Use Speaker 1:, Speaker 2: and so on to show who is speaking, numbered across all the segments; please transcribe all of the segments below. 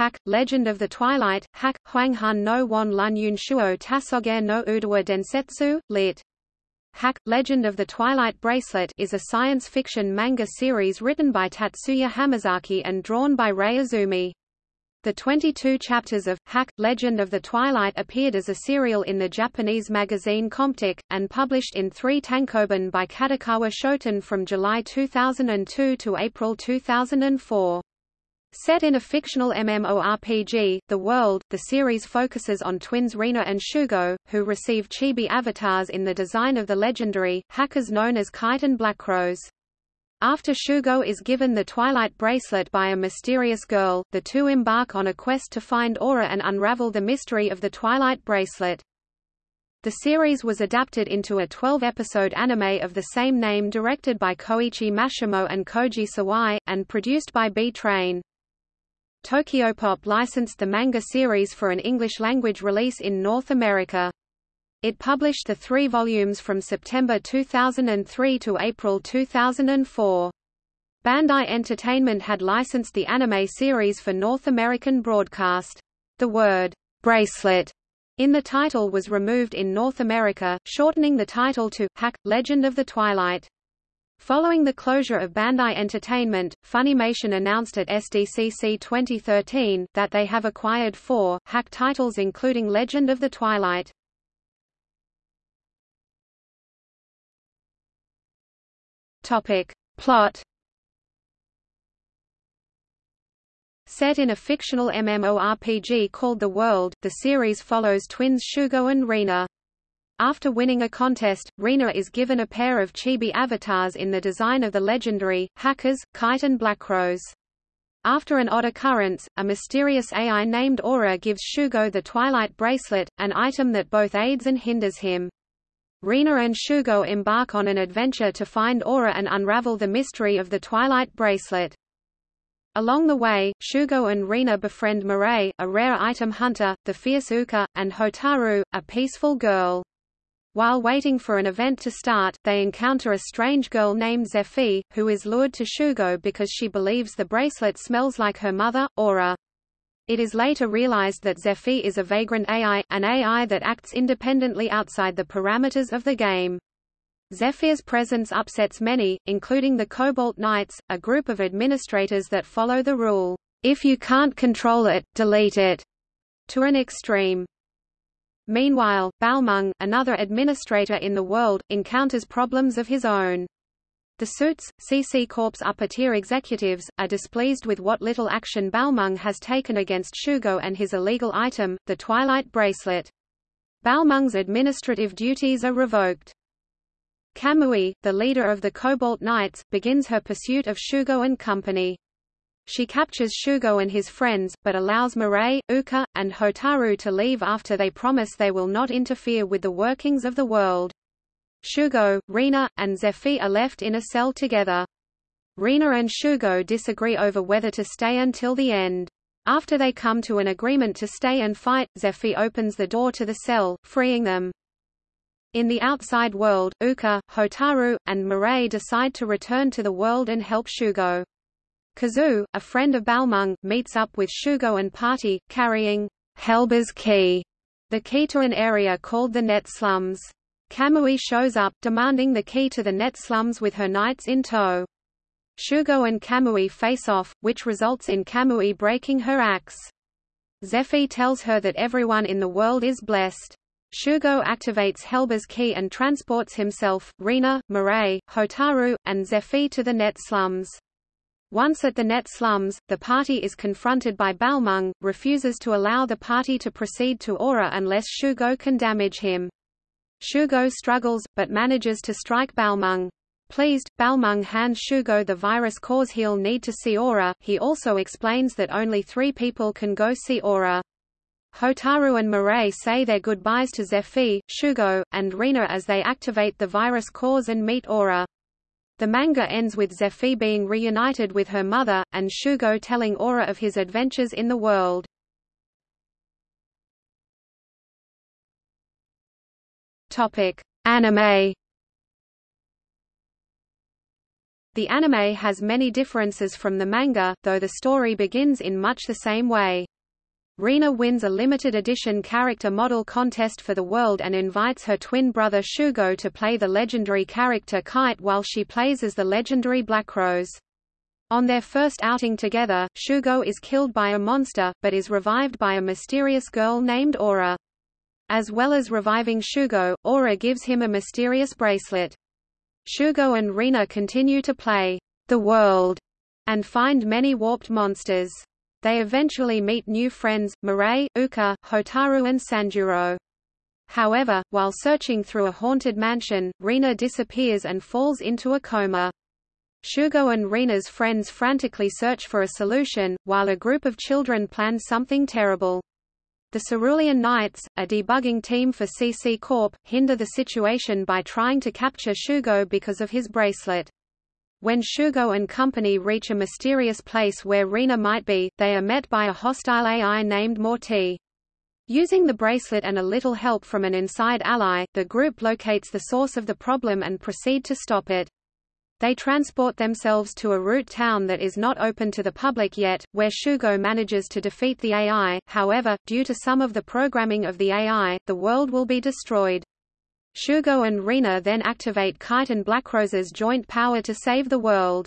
Speaker 1: Hack, Legend of the Twilight, Hack, Huanghan no Wan Lun Yun Shuo Tasoge no Udawa Densetsu, lit. Hack, Legend of the Twilight Bracelet is a science fiction manga series written by Tatsuya Hamazaki and drawn by Rei Izumi. The 22 chapters of Hack, Legend of the Twilight appeared as a serial in the Japanese magazine Comptiq, and published in three tankobon by Kadokawa Shoten from July 2002 to April 2004. Set in a fictional MMORPG, The World, the series focuses on twins Rena and Shugo, who receive chibi avatars in the design of the legendary, hackers known as Kite and Blackrose. After Shugo is given the Twilight Bracelet by a mysterious girl, the two embark on a quest to find Aura and unravel the mystery of the Twilight Bracelet. The series was adapted into a 12-episode anime of the same name directed by Koichi Mashimo and Koji Sawai, and produced by B-Train. Tokyopop licensed the manga series for an English-language release in North America. It published the three volumes from September 2003 to April 2004. Bandai Entertainment had licensed the anime series for North American broadcast. The word, bracelet, in the title was removed in North America, shortening the title to, Hack, Legend of the Twilight. Following the closure of Bandai Entertainment, Funimation announced at SDCC 2013 that they have acquired four, hack titles including Legend of the Twilight. Topic. Plot Set in a fictional MMORPG called The World, the series follows twins Shugo and Rina. After winning a contest, Rina is given a pair of chibi avatars in the design of the legendary, hackers, Kite and Blackrose. After an odd occurrence, a mysterious AI named Aura gives Shugo the Twilight Bracelet, an item that both aids and hinders him. Rina and Shugo embark on an adventure to find Aura and unravel the mystery of the Twilight Bracelet. Along the way, Shugo and Rina befriend Mirai, a rare item hunter, the fierce Uka, and Hotaru, a peaceful girl. While waiting for an event to start, they encounter a strange girl named Zephy, who is lured to Shugo because she believes the bracelet smells like her mother, Aura. It is later realized that Zephy is a vagrant AI, an AI that acts independently outside the parameters of the game. Zephyr's presence upsets many, including the Cobalt Knights, a group of administrators that follow the rule, if you can't control it, delete it, to an extreme. Meanwhile, Balmung, another administrator in the world, encounters problems of his own. The Suits, CC Corp's upper-tier executives, are displeased with what little action Balmung has taken against Shugo and his illegal item, the Twilight Bracelet. Balmung's administrative duties are revoked. Kamui, the leader of the Cobalt Knights, begins her pursuit of Shugo and company. She captures Shugo and his friends, but allows Mirai, Uka, and Hotaru to leave after they promise they will not interfere with the workings of the world. Shugo, Rina, and Zephy are left in a cell together. Rina and Shugo disagree over whether to stay until the end. After they come to an agreement to stay and fight, Zephy opens the door to the cell, freeing them. In the outside world, Uka, Hotaru, and Mirai decide to return to the world and help Shugo. Kazu, a friend of Balmung, meets up with Shugo and party, carrying Helba's key, the key to an area called the Net Slums. Kamui shows up, demanding the key to the Net Slums with her knights in tow. Shugo and Kamui face off, which results in Kamui breaking her axe. Zephy tells her that everyone in the world is blessed. Shugo activates Helba's key and transports himself, Rina, Mirai, Hotaru, and Zephy to the Net Slums. Once at the net slums, the party is confronted by Balmung, refuses to allow the party to proceed to Aura unless Shugo can damage him. Shugo struggles, but manages to strike Balmung. Pleased, Balmung hands Shugo the virus cause he'll need to see Aura. He also explains that only three people can go see Aura. Hotaru and Mirai say their goodbyes to Zephy, Shugo, and Rina as they activate the virus cause and meet Aura. The manga ends with Zephy being reunited with her mother, and Shugo telling Aura of his adventures in the world. Anime. The anime has many differences from the manga, though the story begins in much the same way. Rina wins a limited edition character model contest for the world and invites her twin brother Shugo to play the legendary character Kite while she plays as the legendary Black Rose. On their first outing together, Shugo is killed by a monster, but is revived by a mysterious girl named Aura. As well as reviving Shugo, Aura gives him a mysterious bracelet. Shugo and Rina continue to play the world and find many warped monsters. They eventually meet new friends, Mirai, Uka, Hotaru and Sanjuro. However, while searching through a haunted mansion, Rina disappears and falls into a coma. Shugo and Rina's friends frantically search for a solution, while a group of children plan something terrible. The Cerulean Knights, a debugging team for CC Corp, hinder the situation by trying to capture Shugo because of his bracelet. When Shugo and company reach a mysterious place where Rina might be, they are met by a hostile AI named Morty. Using the bracelet and a little help from an inside ally, the group locates the source of the problem and proceed to stop it. They transport themselves to a root town that is not open to the public yet, where Shugo manages to defeat the AI, however, due to some of the programming of the AI, the world will be destroyed. Shugo and Rina then activate Kite and Blackrose's joint power to save the world.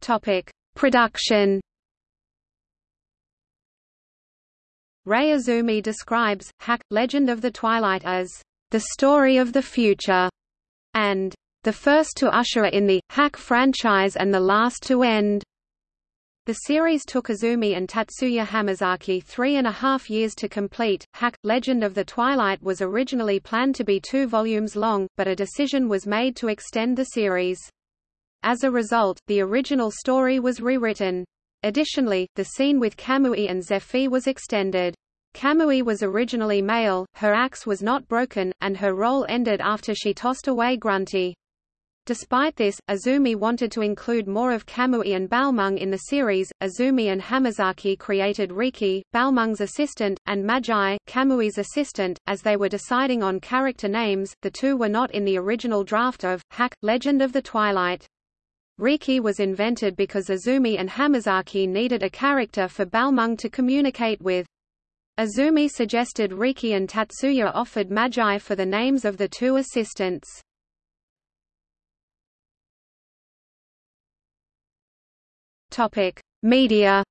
Speaker 1: Topic: Production. Rei Izumi describes Hack Legend of the Twilight as the story of the future and the first to usher in the Hack franchise and the last to end. The series took Izumi and Tatsuya Hamazaki three and a half years to complete. Hack Legend of the Twilight was originally planned to be two volumes long, but a decision was made to extend the series. As a result, the original story was rewritten. Additionally, the scene with Kamui and Zephy was extended. Kamui was originally male, her axe was not broken, and her role ended after she tossed away Grunty. Despite this, Izumi wanted to include more of Kamui and Balmung in the series. Izumi and Hamazaki created Riki, Balmung's assistant, and Magi, Kamui's assistant. As they were deciding on character names, the two were not in the original draft of Hack Legend of the Twilight. Riki was invented because Izumi and Hamazaki needed a character for Balmung to communicate with. Izumi suggested Riki and Tatsuya offered Magi for the names of the two assistants. Topic: Media.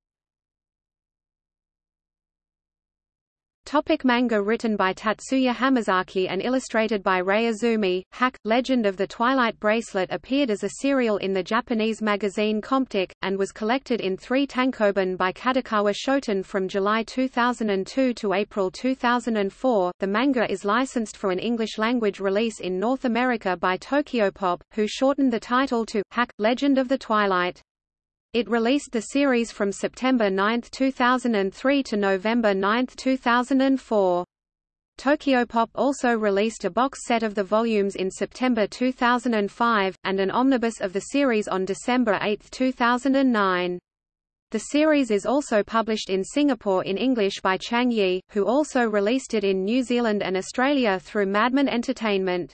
Speaker 1: Topic manga written by Tatsuya Hamazaki and illustrated by Rei Izumi, Hack, Legend of the Twilight Bracelet appeared as a serial in the Japanese magazine Comptiq, and was collected in three tankobon by Kadokawa Shoten from July 2002 to April 2004. The manga is licensed for an English-language release in North America by Tokyopop, who shortened the title to, Hack, Legend of the Twilight. It released the series from September 9, 2003 to November 9, 2004. Tokyopop also released a box set of the volumes in September 2005, and an omnibus of the series on December 8, 2009. The series is also published in Singapore in English by Chuang Yi, who also released it in New Zealand and Australia through Madman Entertainment.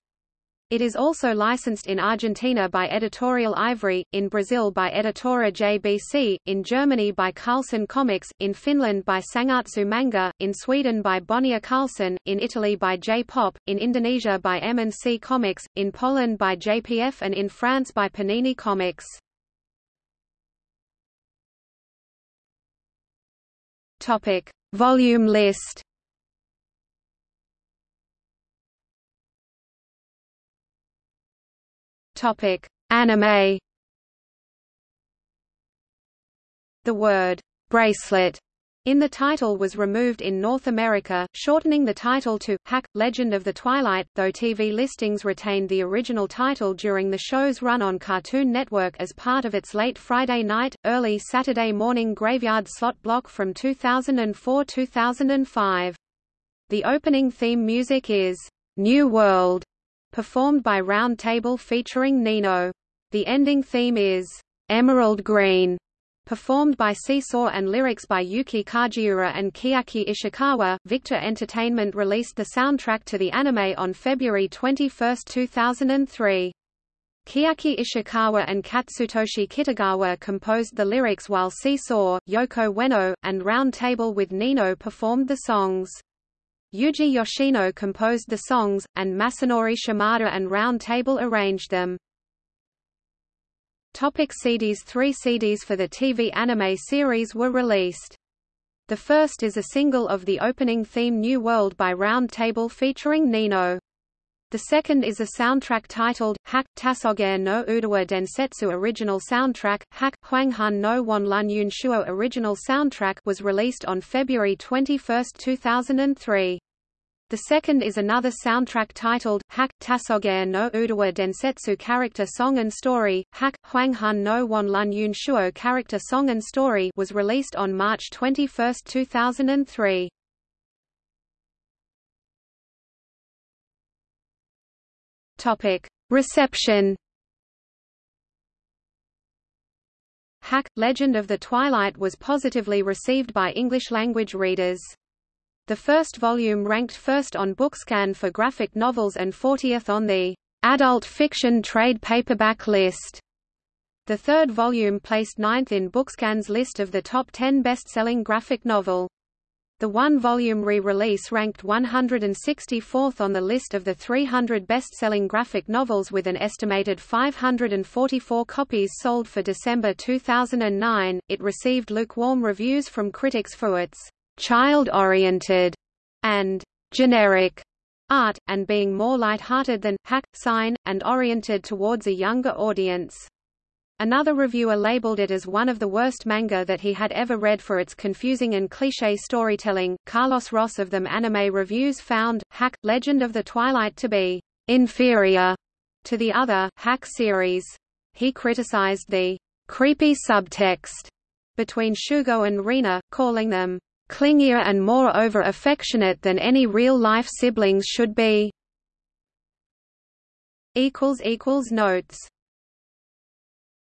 Speaker 1: It is also licensed in Argentina by Editorial Ivrea, in Brazil by Editora JBC, in Germany by Carlsen Comics, in Finland by Sangatsu Manga, in Sweden by Bonnier Carlsen, in Italy by J-Pop, in Indonesia by M&C Comics, in Poland by JPF and in France by Panini Comics. Topic. Volume list Topic: Anime. The word bracelet in the title was removed in North America, shortening the title to Hack Legend of the Twilight, though TV listings retained the original title during the show's run on Cartoon Network as part of its late Friday night, early Saturday morning graveyard slot block from 2004-2005. The opening theme music is New World performed by Round Table featuring Nino. The ending theme is Emerald Green, performed by Seesaw and lyrics by Yuki Kajiura and Chiaki Ishikawa. Victor Entertainment released the soundtrack to the anime on February 21, 2003. Chiaki Ishikawa and Katsutoshi Kitagawa composed the lyrics while Seesaw, Yoko Ueno, and Round Table with Nino performed the songs. Yuji Yoshino composed the songs, and Masanori Shimada and Round Table arranged them. Topic CDs Three CDs for the TV anime series were released. The first is a single of the opening theme New World by Round Table featuring Nino. The second is a soundtrack titled, Hak, Tasoge no Udawa Densetsu Original Soundtrack, Hak, Hwanghan no Wanlun Yunshuo Original Soundtrack was released on February 21, 2003. The second is another soundtrack titled, Hak, Tasoge no Udawa Densetsu Character Song and Story, Hak, Hwanghan no Wanlun Yunshuo Character Song and Story was released on March 21, 2003. Topic: Reception. Hack Legend of the Twilight was positively received by English-language readers. The first volume ranked first on Bookscan for graphic novels and 40th on the adult fiction trade paperback list. The third volume placed ninth in Bookscan's list of the top 10 best-selling graphic novel. The one-volume re-release ranked 164th on the list of the 300 best-selling graphic novels with an estimated 544 copies sold for December 2009. It received lukewarm reviews from critics for its child-oriented and generic art, and being more light-hearted than hack, sign, and oriented towards a younger audience. Another reviewer labeled it as one of the worst manga that he had ever read for its confusing and cliché storytelling. Carlos Ross of them Anime Reviews found Hack Legend of the Twilight to be inferior to the other Hack series. He criticized the creepy subtext between Shugo and Rina, calling them clingier and more over affectionate than any real-life siblings should be. equals equals Notes